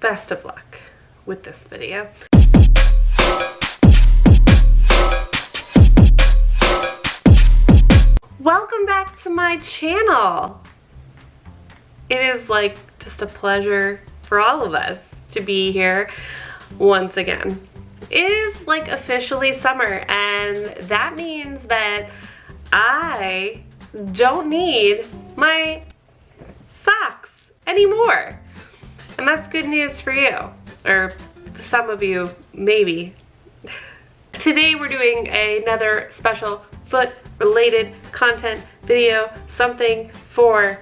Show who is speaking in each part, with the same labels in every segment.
Speaker 1: best of luck with this video. Welcome back to my channel. It is like just a pleasure for all of us to be here once again. It is like officially summer and that means that I don't need my socks anymore. And that's good news for you, or some of you, maybe. Today we're doing another special foot related content video, something for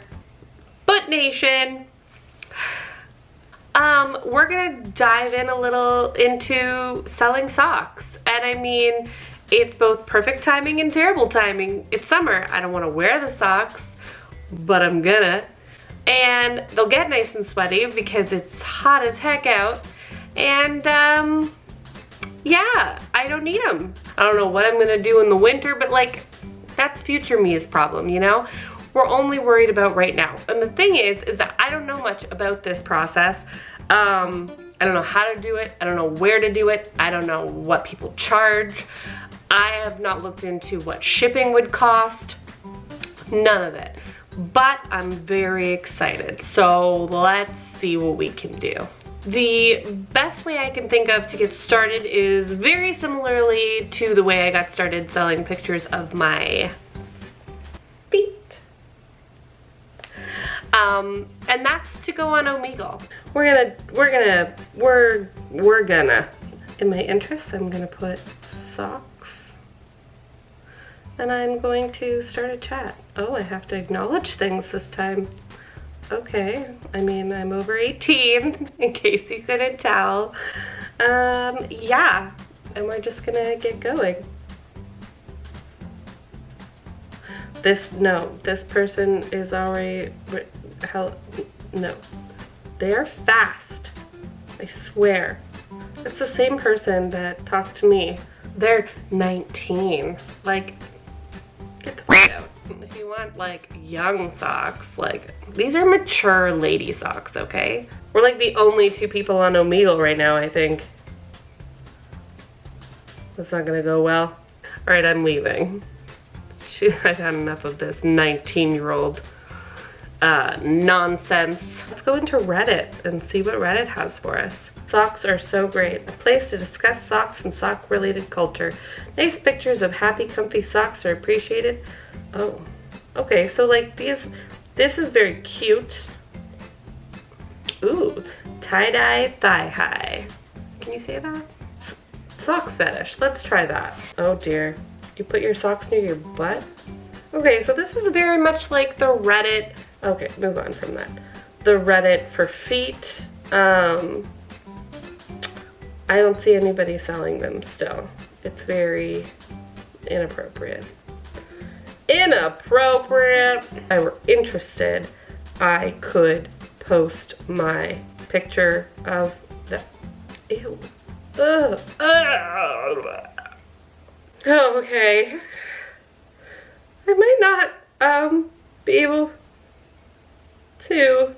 Speaker 1: Foot Nation. Um, we're gonna dive in a little into selling socks. And I mean, it's both perfect timing and terrible timing. It's summer, I don't wanna wear the socks, but I'm gonna and they'll get nice and sweaty because it's hot as heck out. And um, yeah, I don't need them. I don't know what I'm gonna do in the winter, but like, that's future me's problem, you know? We're only worried about right now. And the thing is, is that I don't know much about this process. Um, I don't know how to do it. I don't know where to do it. I don't know what people charge. I have not looked into what shipping would cost. None of it but I'm very excited. So let's see what we can do. The best way I can think of to get started is very similarly to the way I got started selling pictures of my feet. Um, and that's to go on Omegle. We're gonna, we're gonna, we're, we're gonna, in my interest, I'm gonna put sock and I'm going to start a chat. Oh, I have to acknowledge things this time. Okay, I mean, I'm over 18, in case you couldn't tell. Um, yeah, and we're just gonna get going. This, no, this person is already, hell, no. They are fast, I swear. It's the same person that talked to me. They're 19. Like, you want like young socks, like these are mature lady socks, okay? We're like the only two people on Omegle right now, I think. That's not gonna go well. All right, I'm leaving. I've had enough of this 19 year old uh, nonsense. Let's go into Reddit and see what Reddit has for us. Socks are so great. A place to discuss socks and sock related culture. Nice pictures of happy comfy socks are appreciated. Oh, okay, so like these, this is very cute. Ooh, tie-dye thigh-high. Can you say that? Sock fetish, let's try that. Oh dear, you put your socks near your butt? Okay, so this is very much like the Reddit, okay, move on from that. The Reddit for feet. Um, I don't see anybody selling them still. It's very inappropriate. Inappropriate! If I were interested, I could post my picture of the, ew. Ugh. Ugh. Oh, okay. I might not um, be able to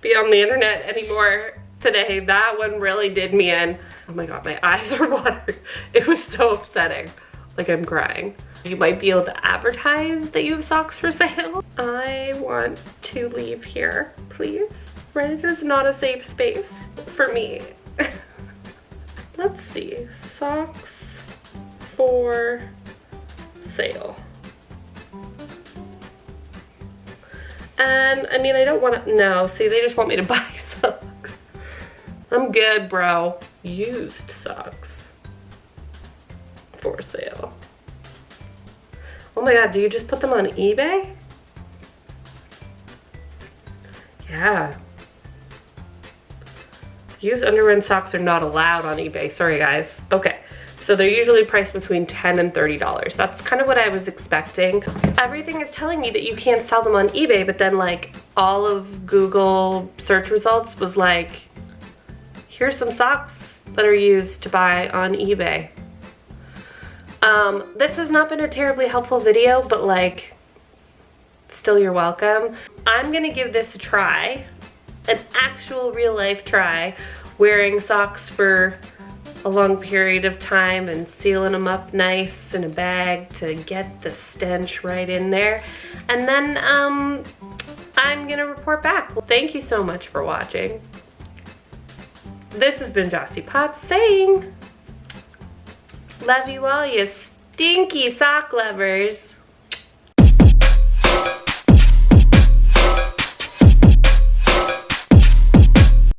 Speaker 1: be on the internet anymore today. That one really did me in. Oh my god, my eyes are watering. It was so upsetting. Like I'm crying. You might be able to advertise that you have socks for sale. I want to leave here, please. Reddit is not a safe space for me. Let's see, socks for sale. And I mean, I don't want to, no, see, they just want me to buy socks. I'm good, bro. Used socks for sale. Oh my god, do you just put them on eBay? Yeah. Used underwear socks are not allowed on eBay. Sorry, guys. Okay. So they're usually priced between 10 and $30. That's kind of what I was expecting. Everything is telling me that you can't sell them on eBay, but then like all of Google search results was like, here's some socks that are used to buy on eBay. Um, this has not been a terribly helpful video, but like, still you're welcome. I'm gonna give this a try, an actual real life try, wearing socks for a long period of time and sealing them up nice in a bag to get the stench right in there. And then um, I'm gonna report back. Well, thank you so much for watching. This has been Jossie Potts saying, love you all, you stinky sock lovers.